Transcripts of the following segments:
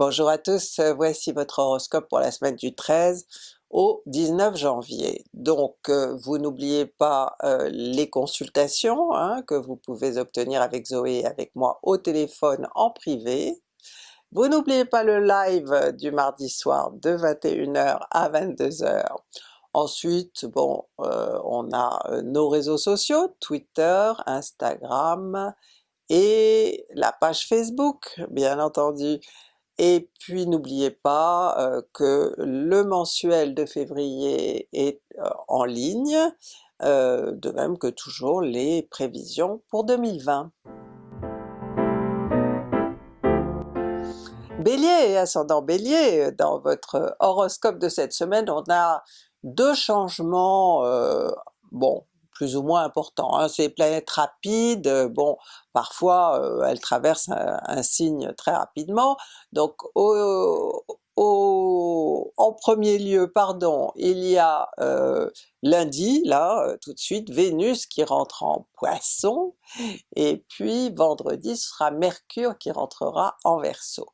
Bonjour à tous, euh, voici votre horoscope pour la semaine du 13 au 19 janvier. Donc euh, vous n'oubliez pas euh, les consultations hein, que vous pouvez obtenir avec Zoé et avec moi au téléphone en privé. Vous n'oubliez pas le live du mardi soir de 21h à 22h. Ensuite, bon, on a nos réseaux sociaux, Twitter, Instagram et la page Facebook bien entendu. Et puis n'oubliez pas euh, que le mensuel de février est euh, en ligne, euh, de même que toujours les prévisions pour 2020. Bélier et ascendant Bélier, dans votre horoscope de cette semaine, on a deux changements, bon plus ou moins importants. Hein. Ces planètes rapides, euh, bon parfois euh, elles traversent un, signe très rapidement, donc en premier lieu, pardon, il y a euh, lundi, là, tout de suite, Vénus qui rentre en Poisson, et puis vendredi ce sera Mercure qui rentrera en Verseau.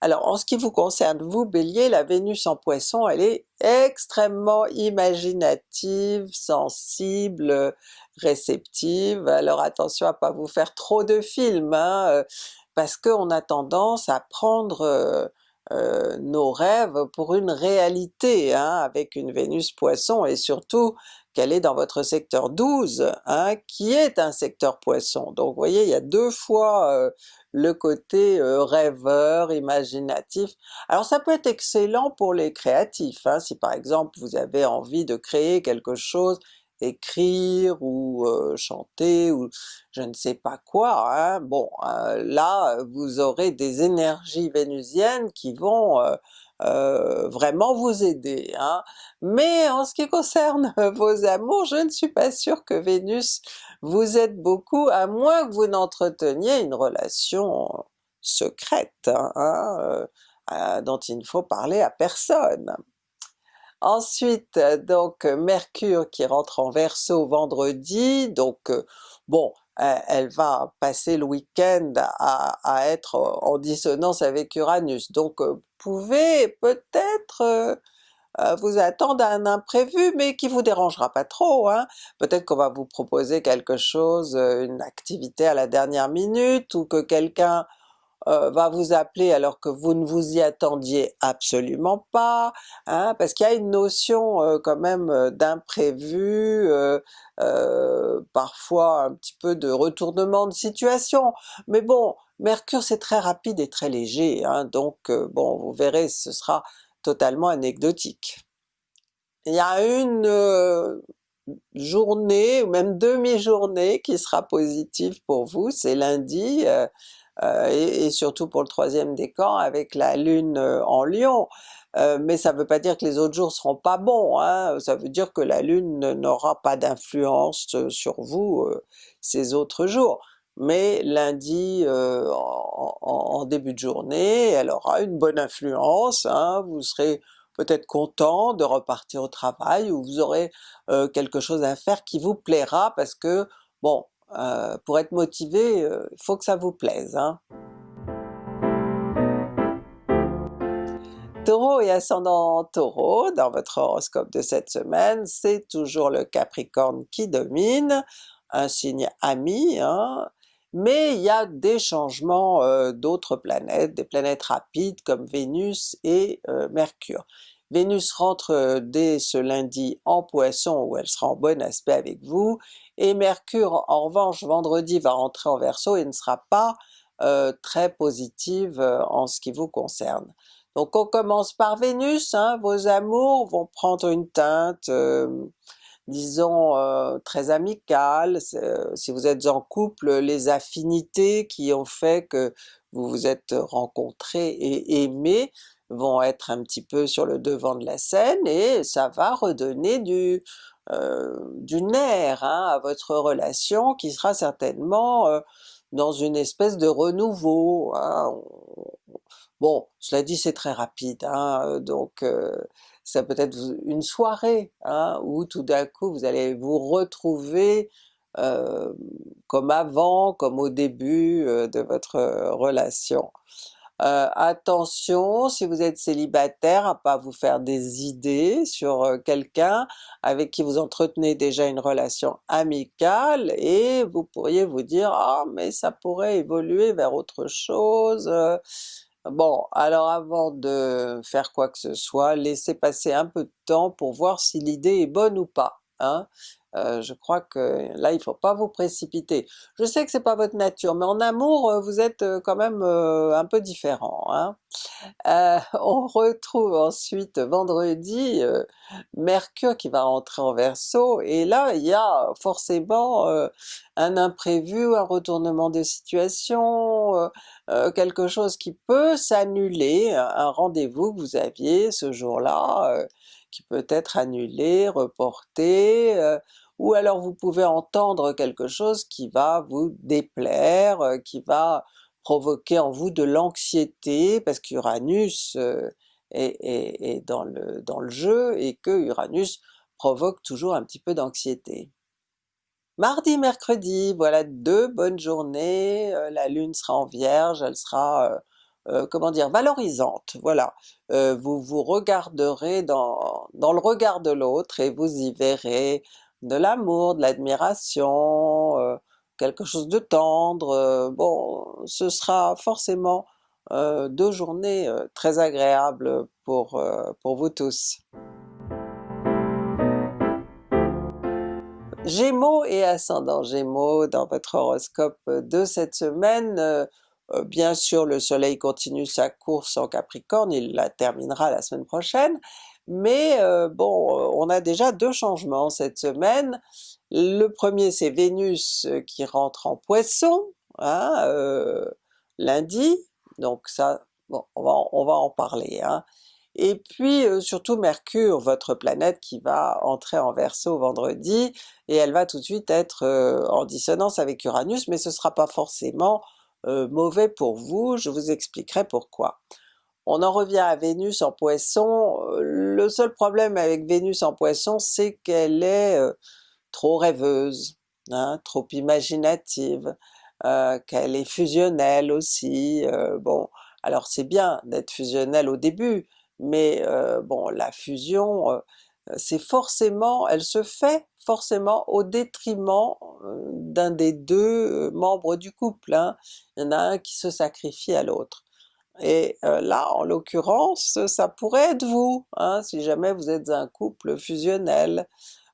Alors en ce qui vous concerne vous Bélier, la Vénus en Poisson elle est extrêmement imaginative, sensible, réceptive, alors attention à pas vous faire trop de films, hein, parce qu'on a tendance à prendre euh, nos rêves pour une réalité, hein, avec une Vénus Poisson, et surtout qu'elle est dans votre secteur 12, hein, qui est un secteur Poisson. Donc vous voyez, il y a deux fois euh, le côté euh, rêveur, imaginatif. Alors ça peut être excellent pour les créatifs, hein, si par exemple vous avez envie de créer quelque chose écrire ou chanter ou je ne sais pas quoi, hein. bon là vous aurez des énergies vénusiennes qui vont vraiment vous aider. Hein. Mais en ce qui concerne vos amours, je ne suis pas sûre que Vénus vous aide beaucoup, à moins que vous n'entreteniez une relation secrète, hein, dont il ne faut parler à personne. Ensuite donc Mercure qui rentre en Verseau vendredi, donc euh, bon elle va passer le week-end à, être en dissonance avec Uranus, donc euh, pouvez peut-être euh, vous attendre à un imprévu, mais qui vous dérangera pas trop. Hein. Peut-être qu'on va vous proposer quelque chose, une activité à la dernière minute, ou que quelqu'un euh, va vous appeler alors que vous ne vous y attendiez absolument pas, hein, parce qu'il y a une notion euh, quand même euh, d'imprévu, parfois un petit peu de retournement de situation, mais bon, Mercure c'est très rapide et très léger, hein, donc bon vous verrez ce sera totalement anecdotique. Il y a une journée ou même demi-journée qui sera positive pour vous, c'est lundi, euh, et, surtout pour le troisième décan avec la lune euh, en lion, euh, mais ça ne veut pas dire que les autres jours seront pas bons, hein. ça veut dire que la lune n'aura pas d'influence sur vous ces autres jours. Mais lundi en, début de journée, elle aura une bonne influence, hein. vous serez peut-être content de repartir au travail, ou vous aurez quelque chose à faire qui vous plaira parce que bon, euh, pour être motivé, il euh, faut que ça vous plaise. Hein. Taureau et ascendant Taureau, dans votre horoscope de cette semaine, c'est toujours le Capricorne qui domine, un signe ami, hein. mais il y a des changements euh, d'autres planètes, des planètes rapides comme Vénus et Mercure. Vénus rentre dès ce lundi en Poisson où elle sera en bon aspect avec vous, et Mercure en revanche vendredi va rentrer en Verseau et ne sera pas euh, très positive euh, en ce qui vous concerne. Donc on commence par Vénus, hein, vos amours vont prendre une teinte euh, disons très amicale, si vous êtes en couple, les affinités qui ont fait que vous vous êtes rencontrés et aimés vont être un petit peu sur le devant de la scène et ça va redonner du, euh, du nerf hein, à votre relation qui sera certainement euh, dans une espèce de renouveau. Hein. Bon, cela dit c'est très rapide, hein, donc euh, ça peut être une soirée où tout d'un coup vous allez vous retrouver comme avant, comme au début de votre relation. Euh, attention si vous êtes célibataire à pas vous faire des idées sur euh, quelqu'un avec qui vous entretenez déjà une relation amicale et vous pourriez vous dire « Ah mais ça pourrait évoluer vers autre chose Bon, alors avant de faire quoi que ce soit, laissez passer un peu de temps pour voir si l'idée est bonne ou pas. Hein? Euh, je crois que là il faut pas vous précipiter. Je sais que c'est pas votre nature, mais en amour euh, vous êtes euh, quand même un peu différent. Hein. on retrouve ensuite vendredi Mercure qui va rentrer en Verseau, et là il y a forcément un imprévu, un retournement de situation, quelque chose qui peut s'annuler, un rendez-vous que vous aviez ce jour-là, qui peut être annulé, reporté, ou alors vous pouvez entendre quelque chose qui va vous déplaire, euh, qui va provoquer en vous de l'anxiété, parce qu'Uranus euh, est, dans, le, dans le jeu et que Uranus provoque toujours un petit peu d'anxiété. Mardi, mercredi, voilà deux bonnes journées, euh, la Lune sera en Vierge, elle sera comment dire, valorisante, voilà. vous vous regarderez dans, dans le regard de l'autre et vous y verrez de l'amour, de l'admiration, euh, quelque chose de tendre, euh, bon ce sera forcément euh, deux journées très agréables pour, pour vous tous. Gémeaux et ascendant Gémeaux dans votre horoscope de cette semaine, bien sûr le soleil continue sa course en Capricorne, il la terminera la semaine prochaine, mais euh, bon, euh, on a déjà deux changements cette semaine. Le premier c'est Vénus euh, qui rentre en Poisson, hein, lundi, donc ça, bon, on va, en parler. Hein. Et puis surtout Mercure, votre planète qui va entrer en Verseau vendredi, et elle va tout de suite être en dissonance avec Uranus, mais ce sera pas forcément mauvais pour vous, je vous expliquerai pourquoi. On en revient à Vénus en Poisson, euh, le seul problème avec Vénus en Poisson c'est qu'elle est euh, trop rêveuse, hein, trop imaginative, euh, qu'elle est fusionnelle aussi, bon alors c'est bien d'être fusionnelle au début, mais bon la fusion c'est forcément, elle se fait forcément au détriment d'un des deux membres du couple, hein. il y en a un qui se sacrifie à l'autre. Et euh, là, en l'occurrence, ça pourrait être vous, hein, si jamais vous êtes un couple fusionnel.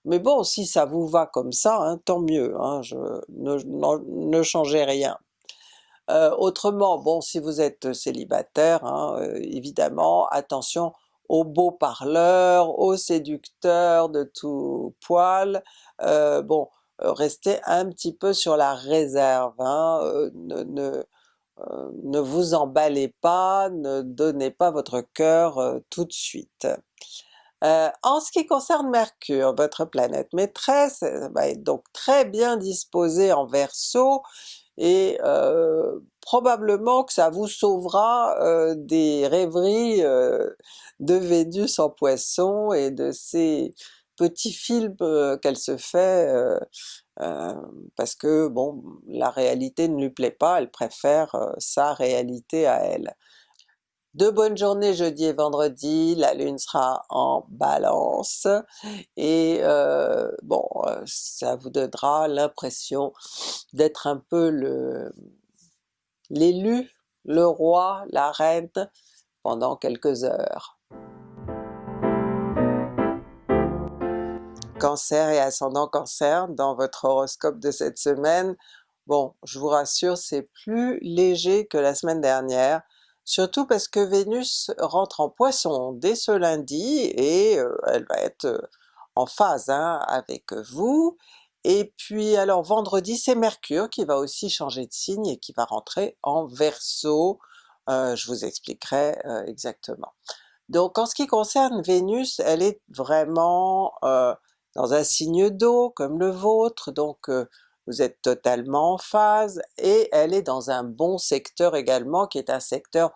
Mais bon, si ça vous va comme ça, hein, tant mieux, hein, je, ne, changez rien. Euh, autrement, bon, si vous êtes célibataire, euh, évidemment, attention aux beaux parleurs, aux séducteurs de tout poil, bon, restez un petit peu sur la réserve, ne, euh, ne vous emballez pas, ne donnez pas votre cœur euh, tout de suite. Euh, en ce qui concerne Mercure, votre planète maîtresse, va être donc très bien disposée en Verseau, et probablement que ça vous sauvera des rêveries de Vénus en Poisson et de ces petits films qu'elle se fait euh, parce que bon, la réalité ne lui plaît pas, elle préfère sa réalité à elle. De bonnes journées jeudi et vendredi, la lune sera en balance, et bon, ça vous donnera l'impression d'être un peu l'élu, le roi, la reine pendant quelques heures. Cancer et ascendant Cancer dans votre horoscope de cette semaine, bon je vous rassure c'est plus léger que la semaine dernière, surtout parce que Vénus rentre en Poisson dès ce lundi et euh, elle va être euh, en phase hein, avec vous, et puis alors vendredi c'est Mercure qui va aussi changer de signe et qui va rentrer en Verseau, euh, je vous expliquerai exactement. Donc en ce qui concerne Vénus, elle est vraiment dans un signe d'eau comme le vôtre, donc euh, vous êtes totalement en phase, et elle est dans un bon secteur également, qui est un secteur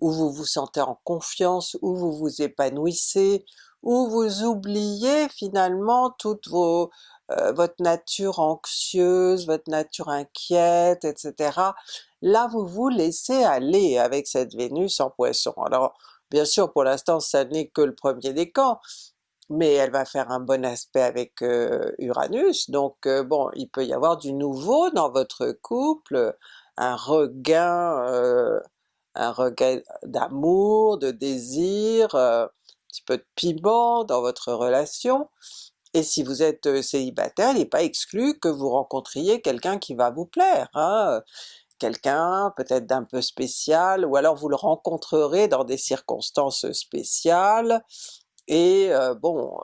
où vous vous sentez en confiance, où vous vous épanouissez, où vous oubliez finalement toutes vos euh, votre nature anxieuse, votre nature inquiète, etc. Là vous vous laissez aller avec cette Vénus en Poisson. Alors bien sûr pour l'instant ça n'est que le premier décan, mais elle va faire un bon aspect avec Uranus, donc bon il peut y avoir du nouveau dans votre couple, un regain, un regain d'amour, de désir, un petit peu de piment dans votre relation, et si vous êtes célibataire, il n'est pas exclu que vous rencontriez quelqu'un qui va vous plaire, hein? quelqu'un peut-être d'un peu spécial, ou alors vous le rencontrerez dans des circonstances spéciales, et bon,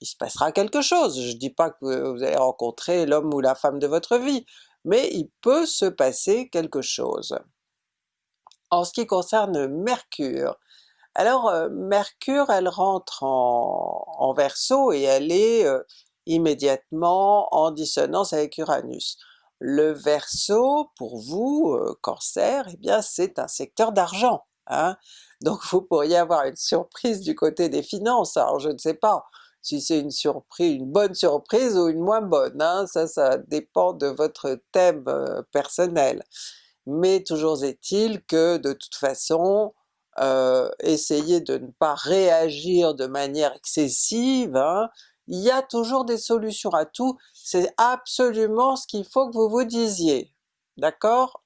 il se passera quelque chose. Je dis pas que vous allez rencontrer l'homme ou la femme de votre vie, mais il peut se passer quelque chose. En ce qui concerne Mercure, alors Mercure elle rentre en, en Verseau et elle est immédiatement en dissonance avec Uranus. Le Verseau pour vous, Cancer, eh bien c'est un secteur d'argent, hein? Donc vous pourriez avoir une surprise du côté des finances, alors je ne sais pas si c'est une surprise, une bonne surprise ou une moins bonne, hein? ça ça dépend de votre thème personnel. Mais toujours est-il que de toute façon, euh, essayez de ne pas réagir de manière excessive, hein. il y a toujours des solutions à tout, c'est absolument ce qu'il faut que vous vous disiez, d'accord?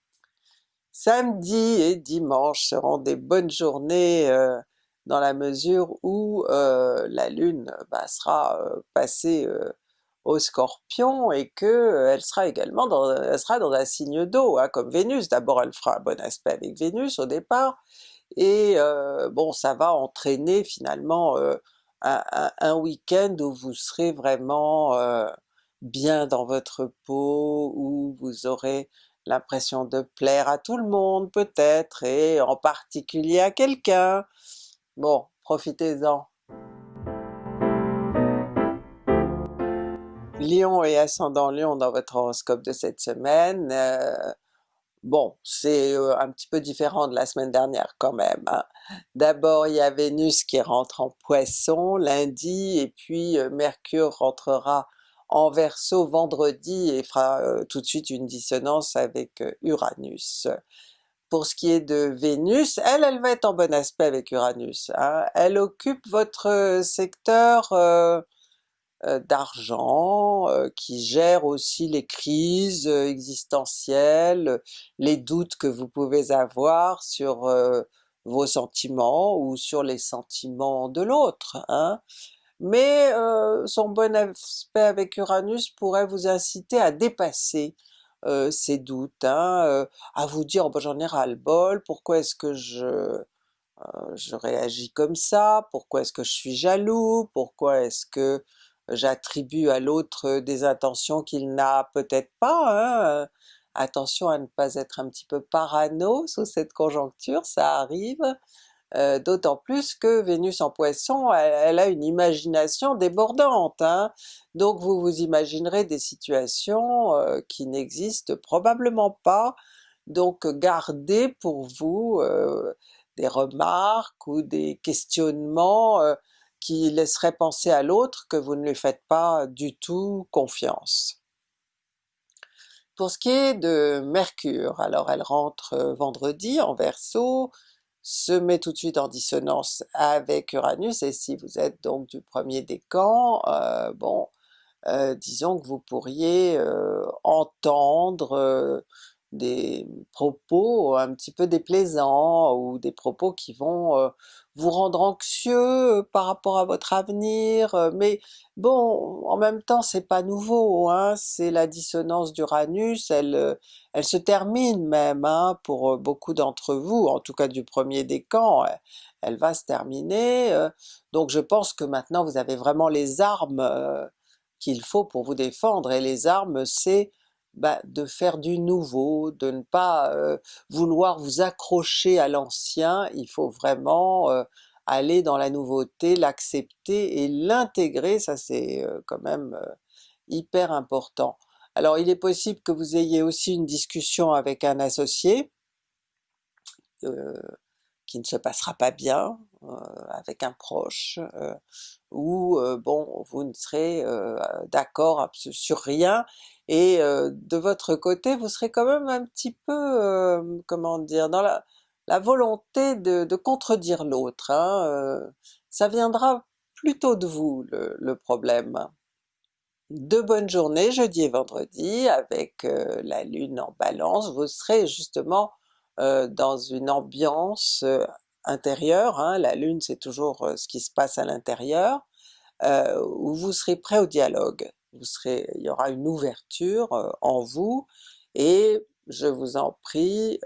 Samedi et dimanche seront des bonnes journées euh, dans la mesure où euh, la Lune bah, sera passée au Scorpion et que elle sera également dans, elle sera dans un signe d'eau, hein, comme Vénus. D'abord elle fera un bon aspect avec Vénus au départ, et bon ça va entraîner finalement un, week-end où vous serez vraiment bien dans votre peau, où vous aurez l'impression de plaire à tout le monde peut-être, et en particulier à quelqu'un. Bon, profitez-en! Lion et ascendant Lion dans votre horoscope de cette semaine, Bon, c'est un petit peu différent de la semaine dernière quand même. Hein. D'abord il y a Vénus qui rentre en Poisson lundi, et puis Mercure rentrera en Verseau vendredi et fera tout de suite une dissonance avec Uranus. Pour ce qui est de Vénus, elle, elle va être en bon aspect avec Uranus. Hein. Elle occupe votre secteur d'argent, qui gère aussi les crises existentielles, les doutes que vous pouvez avoir sur vos sentiments ou sur les sentiments de l'autre. Hein. Mais son bon aspect avec Uranus pourrait vous inciter à dépasser ces doutes, hein, à vous dire oh, j'en ai ras le bol, pourquoi est-ce que je je réagis comme ça, pourquoi est-ce que je suis jaloux, pourquoi est-ce que j'attribue à l'autre des intentions qu'il n'a peut-être pas, hein. attention à ne pas être un petit peu parano sous cette conjoncture, ça arrive, euh, d'autant plus que Vénus en Poisson, elle, a une imagination débordante, hein. donc vous vous imaginerez des situations euh, qui n'existent probablement pas, donc gardez pour vous euh, des remarques ou des questionnements qui laisserait penser à l'autre que vous ne lui faites pas du tout confiance. Pour ce qui est de Mercure, alors elle rentre vendredi en Verseau, se met tout de suite en dissonance avec Uranus, et si vous êtes donc du premier décan, euh, bon, euh, disons que vous pourriez entendre des propos un petit peu déplaisants, ou des propos qui vont vous rendre anxieux par rapport à votre avenir, mais bon, en même temps c'est pas nouveau, hein, c'est la dissonance d'Uranus, elle, elle se termine même hein, pour beaucoup d'entre vous, en tout cas du premier décan, elle, elle va se terminer, donc je pense que maintenant vous avez vraiment les armes qu'il faut pour vous défendre, et les armes c'est bah, de faire du nouveau, de ne pas vouloir vous accrocher à l'ancien, il faut vraiment aller dans la nouveauté, l'accepter et l'intégrer, ça c'est quand même hyper important. Alors il est possible que vous ayez aussi une discussion avec un associé, qui ne se passera pas bien, avec un proche, où bon vous ne serez d'accord sur rien, et de votre côté vous serez quand même un petit peu, comment dire, dans la, volonté de, contredire l'autre, hein, ça viendra plutôt de vous le, problème. De bonnes journées jeudi et vendredi avec la lune en balance, vous serez justement dans une ambiance intérieure, hein. la lune c'est toujours ce qui se passe à l'intérieur, où vous serez prêt au dialogue, vous serez, il y aura une ouverture en vous, et je vous en prie,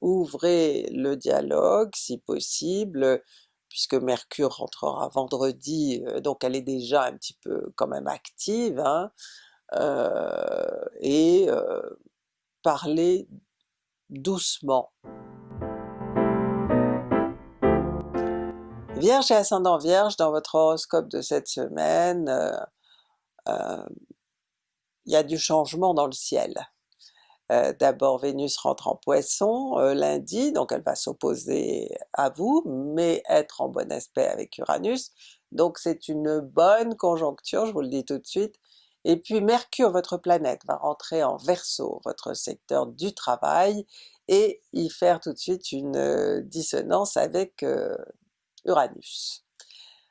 ouvrez le dialogue si possible, puisque Mercure rentrera vendredi, donc elle est déjà un petit peu quand même active, hein, et parlez doucement. Vierge et ascendant Vierge, dans votre horoscope de cette semaine, euh, euh, il y a du changement dans le ciel. Euh, d'abord Vénus rentre en Poisson lundi, donc elle va s'opposer à vous, mais être en bon aspect avec Uranus, donc c'est une bonne conjoncture, je vous le dis tout de suite. Et puis Mercure, votre planète, va rentrer en Verseau, votre secteur du travail, et y faire tout de suite une dissonance avec Uranus.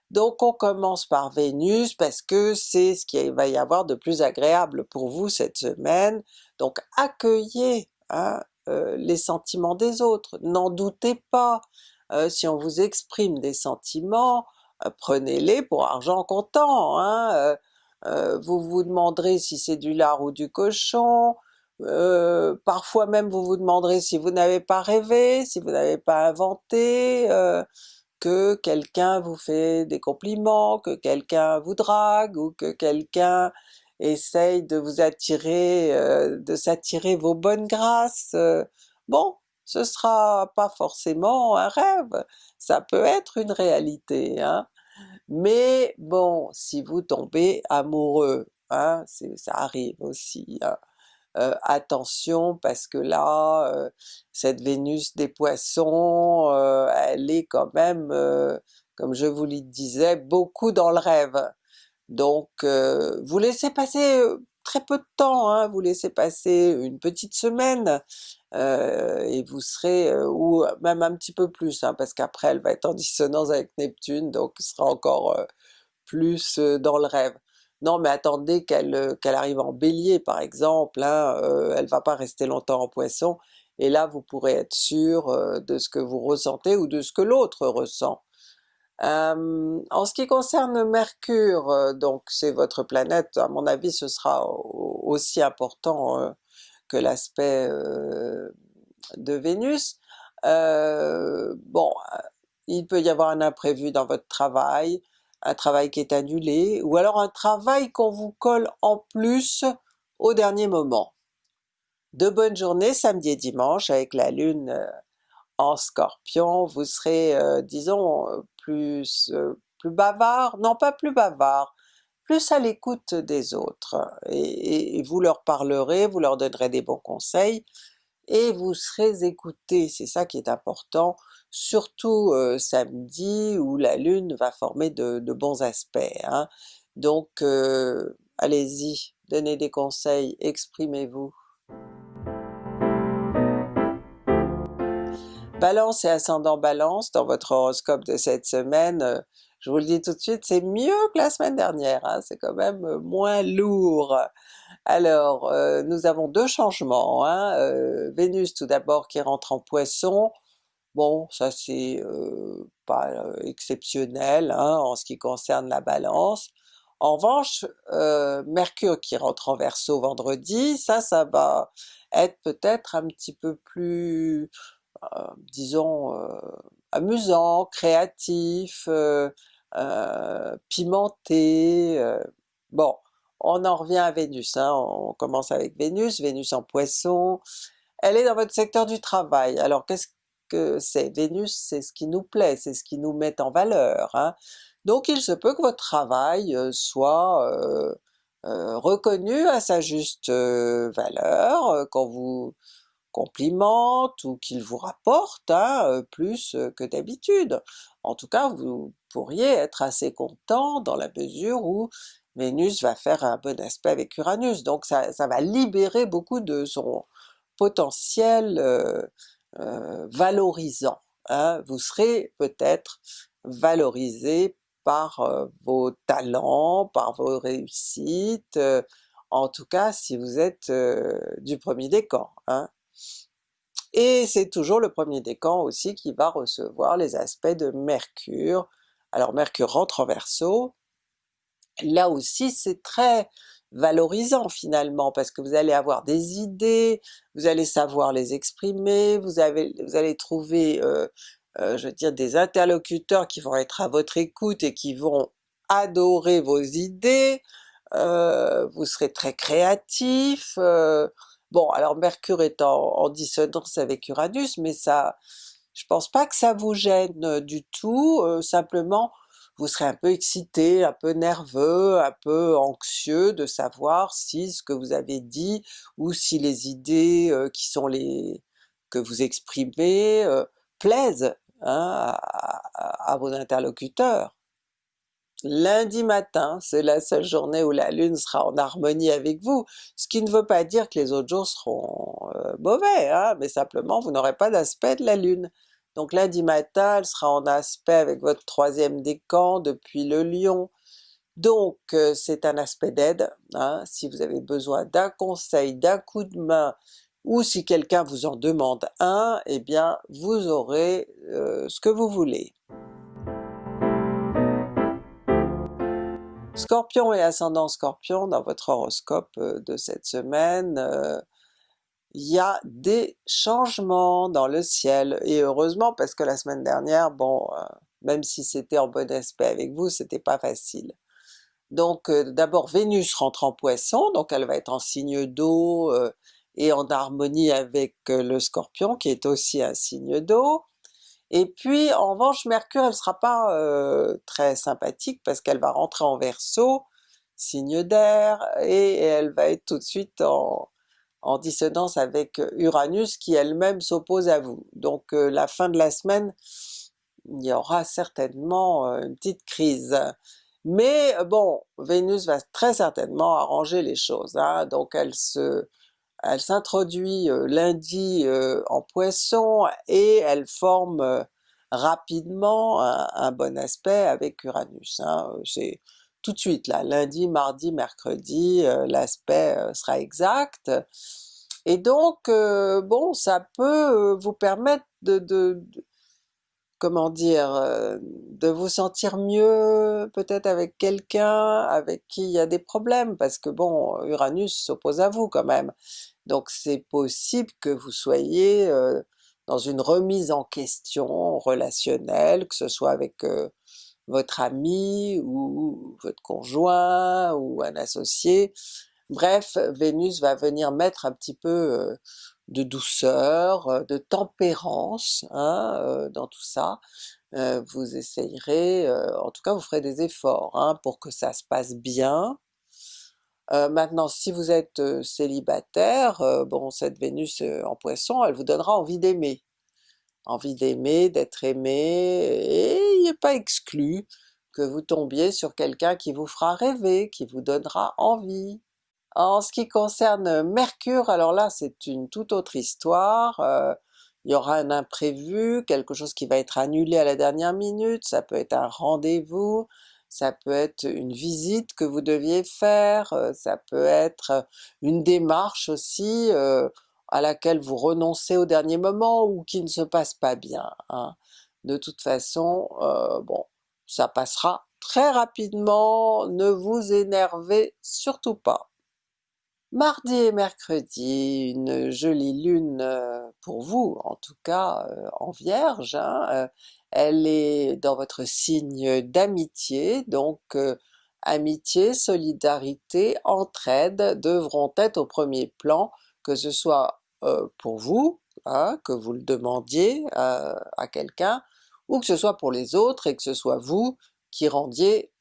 Donc on commence par Vénus parce que c'est ce qu'il va y avoir de plus agréable pour vous cette semaine, donc accueillez hein, euh, les sentiments des autres, n'en doutez pas, euh, si on vous exprime des sentiments, euh, prenez-les pour argent comptant, hein, vous vous demanderez si c'est du lard ou du cochon, parfois même vous vous demanderez si vous n'avez pas rêvé, si vous n'avez pas inventé, que quelqu'un vous fait des compliments, que quelqu'un vous drague, ou que quelqu'un essaye de vous attirer, euh, de s'attirer vos bonnes grâces, euh, bon, ce sera pas forcément un rêve, ça peut être une réalité, hein. mais bon, si vous tombez amoureux, hein, ça arrive aussi, hein, euh, attention parce que là, euh, cette Vénus des Poissons, euh, elle est quand même, comme je vous le disais, beaucoup dans le rêve. Donc vous laissez passer très peu de temps, hein, vous laissez passer une petite semaine, et vous serez, ou même un petit peu plus, hein, parce qu'après elle va être en dissonance avec Neptune, donc ce sera encore plus dans le rêve. Non mais attendez qu'elle euh, qu'elle arrive en Bélier par exemple, hein, euh, elle va pas rester longtemps en Poisson, et là vous pourrez être sûr euh, de ce que vous ressentez ou de ce que l'autre ressent. en ce qui concerne Mercure, donc c'est votre planète, à mon avis ce sera aussi important que l'aspect de Vénus. bon, il peut y avoir un imprévu dans votre travail, un travail qui est annulé, ou alors un travail qu'on vous colle en plus au dernier moment. De bonnes journées samedi et dimanche avec la lune euh, en Scorpion, vous serez euh, disons euh, plus, plus bavard, non pas plus bavard, plus à l'écoute des autres, et, vous leur parlerez, vous leur donnerez des bons conseils, et vous serez écouté, c'est ça qui est important, surtout samedi où la lune va former de, bons aspects. Hein. Donc allez-y, donnez des conseils, exprimez-vous. Balance et ascendant Balance, dans votre horoscope de cette semaine, je vous le dis tout de suite, c'est mieux que la semaine dernière, hein, c'est quand même moins lourd. Alors, nous avons deux changements, hein, Vénus tout d'abord qui rentre en Poisson, Bon, ça c'est pas exceptionnel hein, en ce qui concerne la Balance. En revanche, Mercure qui rentre en Verseau vendredi, ça, ça va être peut-être un petit peu plus, disons, amusant, créatif, pimenté, bon, on en revient à Vénus, hein, on commence avec Vénus, Vénus en Poisson, elle est dans votre secteur du travail, alors qu'est-ce que c'est Vénus, c'est ce qui nous plaît, c'est ce qui nous met en valeur. Hein. Donc il se peut que votre travail euh, soit euh, euh, reconnu à sa juste valeur, qu'on vous complimente ou qu'il vous rapporte hein, plus que d'habitude. En tout cas vous pourriez être assez content dans la mesure où Vénus va faire un bon aspect avec Uranus, donc ça, va libérer beaucoup de son potentiel euh, valorisant. Hein. Vous serez peut-être valorisé par euh, vos talents, par vos réussites, en tout cas si vous êtes du premier décan. Hein. Et c'est toujours le premier décan aussi qui va recevoir les aspects de Mercure. Alors Mercure rentre en Verseau, là aussi c'est très valorisant finalement, parce que vous allez avoir des idées, vous allez savoir les exprimer, vous, allez trouver, euh, euh, je veux dire, des interlocuteurs qui vont être à votre écoute et qui vont adorer vos idées, euh, vous serez très créatif, bon alors Mercure est en, dissonance avec Uranus, mais ça, je pense pas que ça vous gêne du tout, simplement vous serez un peu excité, un peu nerveux, un peu anxieux de savoir si ce que vous avez dit ou si les idées euh, qui sont les que vous exprimez euh, plaisent hein, à, vos interlocuteurs. Lundi matin, c'est la seule journée où la Lune sera en harmonie avec vous, ce qui ne veut pas dire que les autres jours seront euh, mauvais, hein, mais simplement vous n'aurez pas d'aspect de la Lune. Donc lundi matin, elle sera en aspect avec votre troisième décan depuis le Lion, donc euh, c'est un aspect d'aide, hein, si vous avez besoin d'un conseil, d'un coup de main, ou si quelqu'un vous en demande un, eh bien vous aurez euh, ce que vous voulez. Scorpion et ascendant Scorpion dans votre horoscope euh, de cette semaine, il y a des changements dans le ciel, et heureusement parce que la semaine dernière, bon, euh, même si c'était en bon aspect avec vous, c'était pas facile. Donc euh, d'abord Vénus rentre en Poisson, donc elle va être en signe d'eau euh, et en harmonie avec le Scorpion qui est aussi un signe d'eau, et puis en revanche Mercure elle sera pas très sympathique parce qu'elle va rentrer en Verseau, signe d'air, et elle va être tout de suite en, en dissonance avec Uranus qui elle-même s'oppose à vous. Donc euh, la fin de la semaine, il y aura certainement euh, une petite crise. Mais bon, Vénus va très certainement arranger les choses, hein. donc elle se elle s'introduit euh, lundi en Poisson et elle forme rapidement un, bon aspect avec Uranus. Hein. Tout de suite là, lundi, mardi, mercredi, euh, l'aspect euh, sera exact, et donc euh, bon ça peut vous permettre de, comment dire, de vous sentir mieux peut-être avec quelqu'un avec qui il y a des problèmes, parce que bon Uranus s'oppose à vous quand même, donc c'est possible que vous soyez dans une remise en question relationnelle, que ce soit avec votre ami ou votre conjoint ou un associé. Bref, Vénus va venir mettre un petit peu euh, de douceur, euh, de tempérance hein, euh, dans tout ça. vous essayerez, en tout cas vous ferez des efforts hein, pour que ça se passe bien. maintenant si vous êtes célibataire, bon cette Vénus en Poisson elle vous donnera envie d'aimer envie d'aimer, d'être aimé, et pas exclu que vous tombiez sur quelqu'un qui vous fera rêver, qui vous donnera envie. En ce qui concerne Mercure, alors là c'est une toute autre histoire, euh, il y aura un imprévu, quelque chose qui va être annulé à la dernière minute, ça peut être un rendez-vous, ça peut être une visite que vous deviez faire, euh, ça peut être une démarche aussi, euh, à laquelle vous renoncez au dernier moment ou qui ne se passe pas bien. Hein. De toute façon, euh, bon, ça passera très rapidement, ne vous énervez surtout pas. Mardi et mercredi, une jolie lune euh, pour vous, en tout cas euh, en Vierge, hein, elle est dans votre signe d'amitié, donc amitié, solidarité, entraide devront être au premier plan que ce soit pour vous, hein, que vous le demandiez à quelqu'un, ou que ce soit pour les autres et que ce soit vous qui rendiez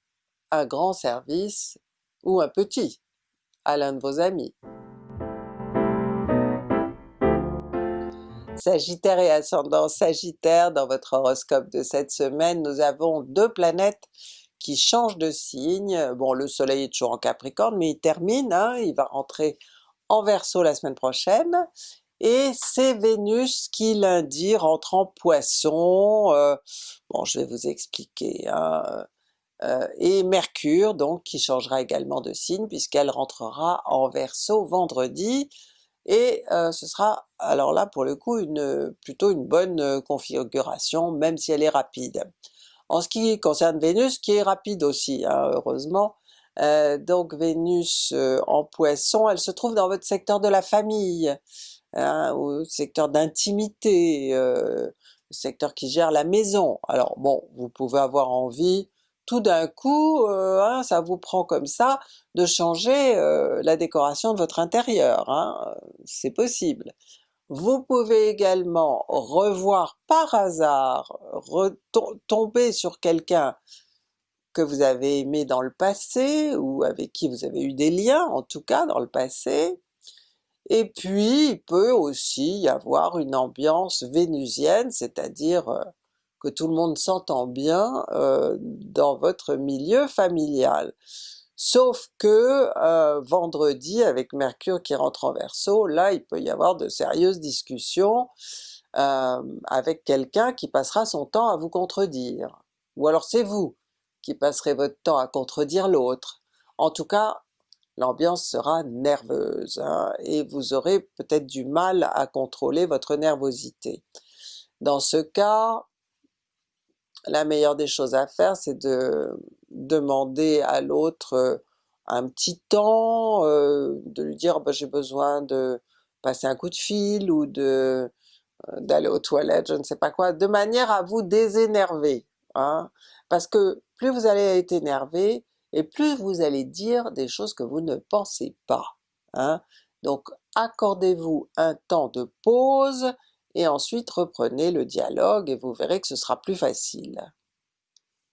un grand service ou un petit à l'un de vos amis. Sagittaire et ascendant Sagittaire, dans votre horoscope de cette semaine, nous avons deux planètes qui changent de signe. Bon le soleil est toujours en Capricorne mais il termine, hein, il va rentrer en Verseau la semaine prochaine, et c'est Vénus qui lundi rentre en Poisson, euh, bon je vais vous expliquer, hein, euh, et Mercure donc qui changera également de signe puisqu'elle rentrera en Verseau vendredi, et euh, ce sera alors là pour le coup une plutôt une bonne configuration même si elle est rapide. En ce qui concerne Vénus, qui est rapide aussi hein, heureusement, euh, donc Vénus euh, en Poisson, elle se trouve dans votre secteur de la famille, hein, ou secteur d'intimité, euh, secteur qui gère la maison. Alors bon, vous pouvez avoir envie tout d'un coup, euh, hein, ça vous prend comme ça, de changer euh, la décoration de votre intérieur, hein, c'est possible. Vous pouvez également revoir par hasard, tomber sur quelqu'un que vous avez aimé dans le passé, ou avec qui vous avez eu des liens en tout cas dans le passé, et puis il peut aussi y avoir une ambiance vénusienne, c'est-à-dire euh, que tout le monde s'entend bien euh, dans votre milieu familial. Sauf que euh, vendredi avec Mercure qui rentre en Verseau, là il peut y avoir de sérieuses discussions avec quelqu'un qui passera son temps à vous contredire. Ou alors c'est vous qui passerez votre temps à contredire l'autre. En tout cas, l'ambiance sera nerveuse, hein, et vous aurez peut-être du mal à contrôler votre nervosité. Dans ce cas, la meilleure des choses à faire c'est de demander à l'autre euh, un petit temps, euh, de lui dire bah, j'ai besoin de passer un coup de fil ou de euh, d'aller aux toilettes, je ne sais pas quoi, de manière à vous désénerver. Hein? Parce que plus vous allez être énervé, et plus vous allez dire des choses que vous ne pensez pas. Hein? Donc accordez-vous un temps de pause, et ensuite reprenez le dialogue et vous verrez que ce sera plus facile.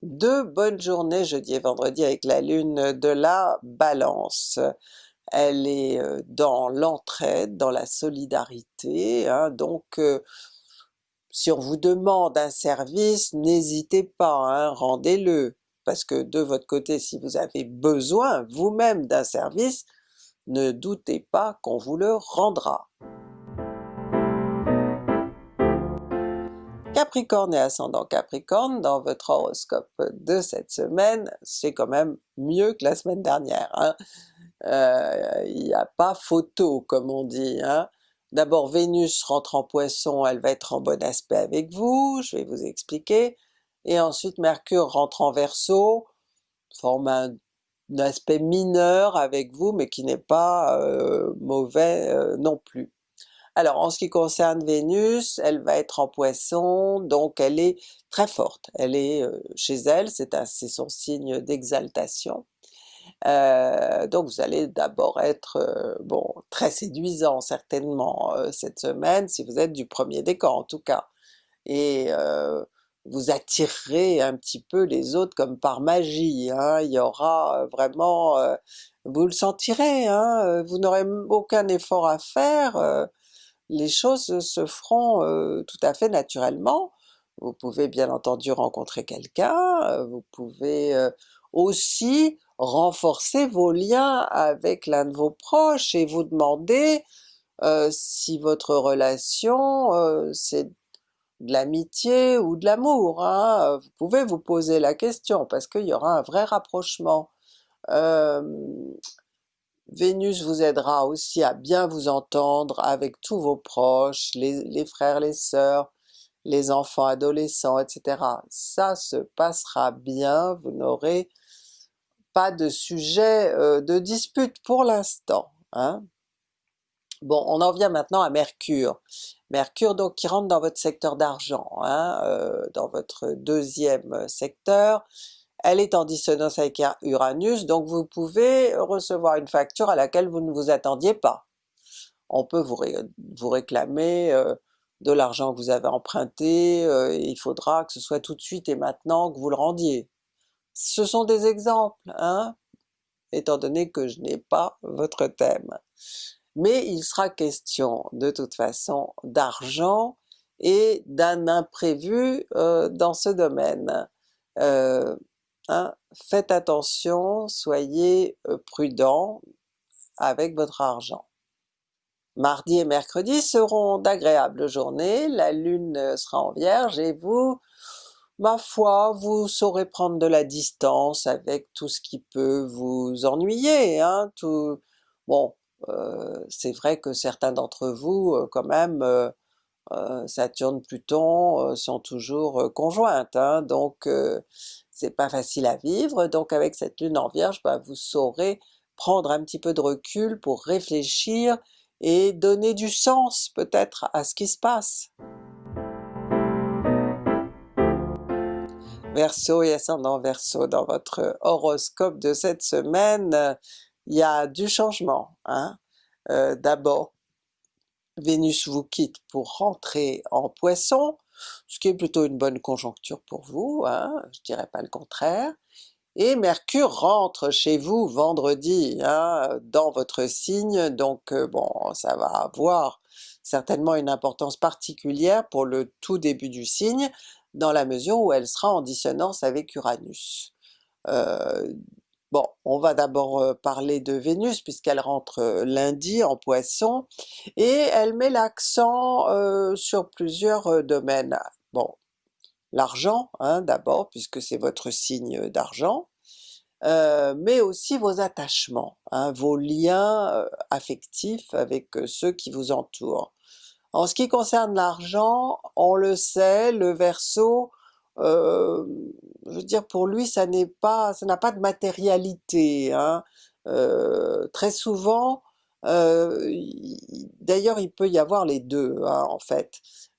Deux bonnes journées jeudi et vendredi avec la lune de la Balance. Elle est euh, dans l'entraide, dans la solidarité, hein, donc euh, si on vous demande un service, n'hésitez pas, hein, rendez-le, parce que de votre côté si vous avez besoin vous-même d'un service, ne doutez pas qu'on vous le rendra. Capricorne et ascendant Capricorne, dans votre horoscope de cette semaine, c'est quand même mieux que la semaine dernière. Hein. Euh, il n'y a pas photo comme on dit. Hein. D'abord Vénus rentre en Poisson, elle va être en bon aspect avec vous, je vais vous expliquer, et ensuite Mercure rentre en Verseau, forme un, aspect mineur avec vous mais qui n'est pas euh, mauvais euh, non plus. Alors en ce qui concerne Vénus, elle va être en Poisson, donc elle est très forte, elle est euh, chez elle, c'est son signe d'exaltation. Donc vous allez d'abord être bon très séduisant certainement cette semaine, si vous êtes du premier décor en tout cas, et vous attirerez un petit peu les autres comme par magie, hein. il y aura vraiment, vous le sentirez, hein, vous n'aurez aucun effort à faire, les choses se feront tout à fait naturellement. Vous pouvez bien entendu rencontrer quelqu'un, vous pouvez aussi renforcer vos liens avec l'un de vos proches et vous demander si votre relation c'est de l'amitié ou de l'amour, hein. vous pouvez vous poser la question parce qu'il y aura un vrai rapprochement. Vénus vous aidera aussi à bien vous entendre avec tous vos proches, les, frères, les sœurs, les enfants adolescents, etc. Ça se passera bien, vous n'aurez pas de sujet euh, de dispute pour l'instant. Hein. Bon, on en vient maintenant à Mercure. Mercure donc qui rentre dans votre secteur d'argent, hein, euh, dans votre deuxième secteur, elle est en dissonance avec Uranus, donc vous pouvez recevoir une facture à laquelle vous ne vous attendiez pas. On peut vous, réclamer euh, de l'argent que vous avez emprunté, euh, il faudra que ce soit tout de suite et maintenant que vous le rendiez. Ce sont des exemples, hein, étant donné que je n'ai pas votre thème. Mais il sera question de toute façon d'argent et d'un imprévu euh, dans ce domaine. Euh, hein, faites attention, soyez euh, prudent avec votre argent. Mardi et mercredi seront d'agréables journées, la lune sera en vierge et vous, ma foi, vous saurez prendre de la distance avec tout ce qui peut vous ennuyer. Hein, tout... Bon, c'est vrai que certains d'entre vous euh, quand même, euh, Saturne, Pluton sont toujours conjointes, hein, donc c'est pas facile à vivre, donc avec cette lune en Vierge, bah, vous saurez prendre un petit peu de recul pour réfléchir et donner du sens peut-être à ce qui se passe. Verseau et ascendant Verseau, dans votre horoscope de cette semaine, il y a du changement. Hein? Euh, D'abord, Vénus vous quitte pour rentrer en Poisson, ce qui est plutôt une bonne conjoncture pour vous, hein? je dirais pas le contraire, et Mercure rentre chez vous vendredi hein, dans votre signe, donc euh, bon ça va avoir certainement une importance particulière pour le tout début du signe, dans la mesure où elle sera en dissonance avec Uranus. Euh, bon, on va d'abord parler de Vénus puisqu'elle rentre lundi en Poisson, et elle met l'accent sur plusieurs domaines. Bon, l'argent hein, d'abord, puisque c'est votre signe d'argent, mais aussi vos attachements, hein, vos liens affectifs avec ceux qui vous entourent. En ce qui concerne l'argent, on le sait, le Verseau, euh, je veux dire pour lui ça n'est pas, ça n'a pas de matérialité. Hein. Euh, très souvent, euh, d'ailleurs il peut y avoir les deux hein, en fait.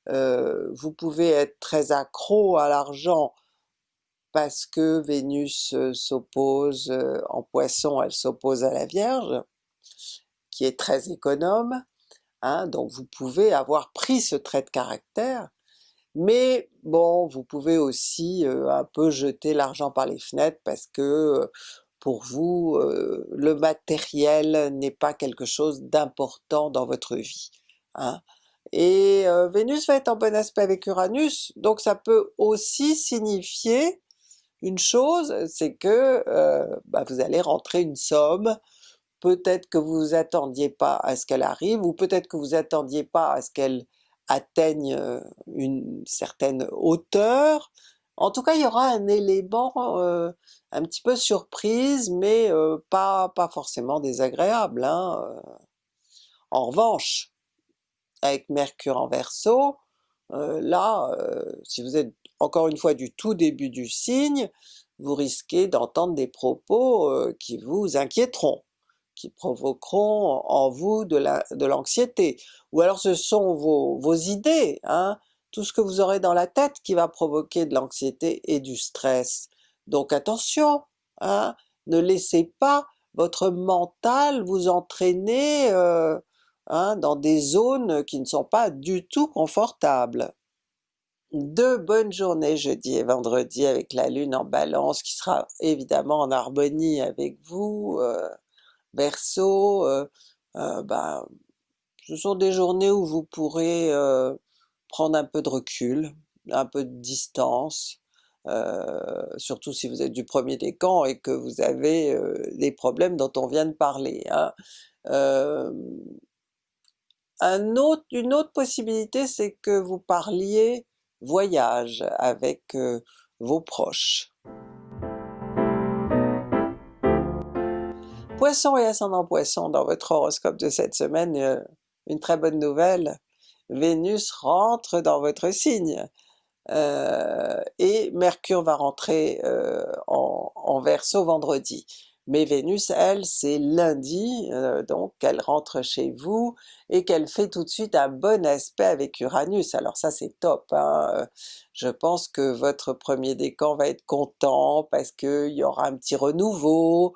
vous pouvez être très accro à l'argent parce que Vénus s'oppose en Poisson, elle s'oppose à la Vierge, qui est très économe, Hein, donc vous pouvez avoir pris ce trait de caractère, mais bon, vous pouvez aussi un peu jeter l'argent par les fenêtres parce que pour vous, euh, le matériel n'est pas quelque chose d'important dans votre vie. Hein. Et Vénus va être en bon aspect avec Uranus, donc ça peut aussi signifier une chose, c'est que bah, vous allez rentrer une somme peut-être que vous vous attendiez pas à ce qu'elle arrive, ou peut-être que vous attendiez pas à ce qu'elle atteigne euh, une certaine hauteur. En tout cas il y aura un élément euh, un petit peu surprise, mais euh, pas, pas forcément désagréable. Hein, en revanche, avec Mercure en Verseau, là, si vous êtes encore une fois du tout début du signe, vous risquez d'entendre des propos qui vous inquiéteront qui provoqueront en vous de l'anxiété, ou alors ce sont vos, vos idées, hein, tout ce que vous aurez dans la tête qui va provoquer de l'anxiété et du stress. Donc attention, hein, ne laissez pas votre mental vous entraîner euh, hein, dans des zones qui ne sont pas du tout confortables. Deux bonnes journées jeudi et vendredi avec la lune en balance qui sera évidemment en harmonie avec vous, euh, Verseau, euh, euh, bah, ce sont des journées où vous pourrez euh, prendre un peu de recul, un peu de distance, surtout si vous êtes du premier décan et que vous avez les problèmes dont on vient de parler. Hein. Un autre, une autre possibilité c'est que vous parliez voyage avec vos proches. Poisson et ascendant Poisson, dans votre horoscope de cette semaine, euh, une très bonne nouvelle, Vénus rentre dans votre signe, euh, et Mercure va rentrer euh, en, en Verseau vendredi. Mais Vénus, elle, c'est lundi, donc elle rentre chez vous, et qu'elle fait tout de suite un bon aspect avec Uranus, alors ça c'est top, hein. je pense que votre premier décan va être content parce qu'il y aura un petit renouveau,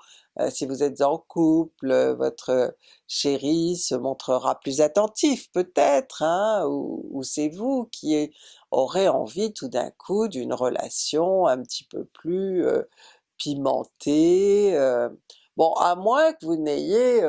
si vous êtes en couple, euh, votre chéri se montrera plus attentif peut-être, hein, ou, c'est vous qui aurez envie tout d'un coup d'une relation un petit peu plus euh, pimentée, bon à moins que vous n'ayez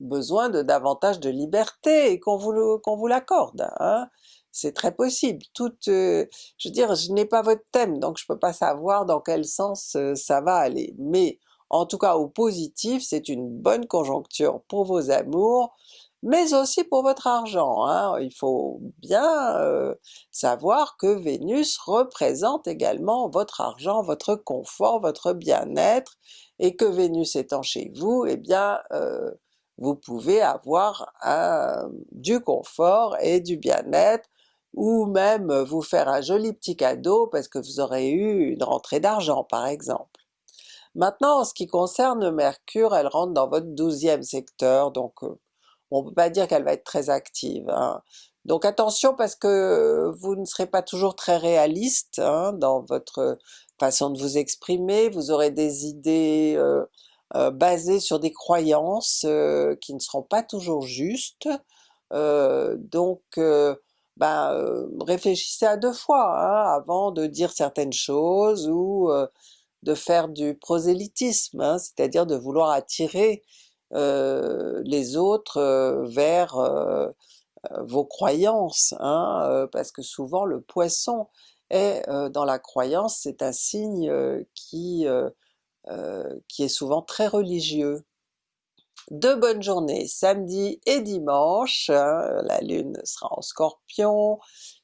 besoin de davantage de liberté et qu'on vous, l'accorde. Hein. C'est très possible. Tout, euh, je veux dire, je n'ai pas votre thème, donc je peux pas savoir dans quel sens euh, ça va aller. Mais en tout cas au positif, c'est une bonne conjoncture pour vos amours, mais aussi pour votre argent. Hein. Il faut bien euh, savoir que Vénus représente également votre argent, votre confort, votre bien-être, et que Vénus étant chez vous, eh bien euh, vous pouvez avoir du confort et du bien-être, ou même vous faire un joli petit cadeau parce que vous aurez eu une rentrée d'argent par exemple. Maintenant en ce qui concerne Mercure, elle rentre dans votre douzième secteur, donc euh, on peut pas dire qu'elle va être très active. Hein. Donc attention parce que vous ne serez pas toujours très réaliste hein, dans votre façon de vous exprimer, vous aurez des idées euh, euh, basées sur des croyances euh, qui ne seront pas toujours justes, donc ben, réfléchissez à deux fois hein, avant de dire certaines choses ou de faire du prosélytisme, c'est-à-dire de vouloir attirer les autres vers vos croyances, hein, parce que souvent le poisson est dans la croyance, c'est un signe qui, est souvent très religieux. De bonnes journées samedi et dimanche, hein, la lune sera en scorpion,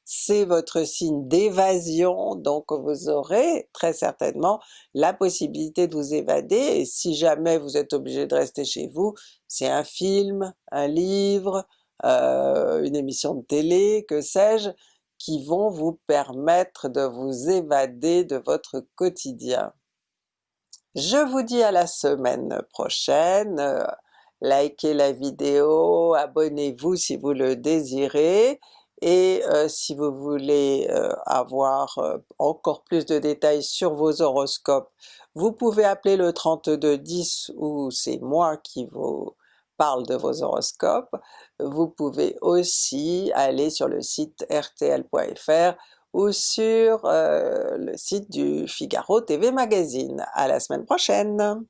c'est votre signe d'évasion, donc vous aurez très certainement la possibilité de vous évader, et si jamais vous êtes obligé de rester chez vous, c'est un film, un livre, euh, une émission de télé, que sais-je, qui vont vous permettre de vous évader de votre quotidien. Je vous dis à la semaine prochaine, likez la vidéo, abonnez-vous si vous le désirez, et euh, si vous voulez euh, avoir euh, encore plus de détails sur vos horoscopes, vous pouvez appeler le 3210 ou c'est moi qui vous parle de vos horoscopes. Vous pouvez aussi aller sur le site rtl.fr ou sur le site du Figaro TV Magazine. À la semaine prochaine!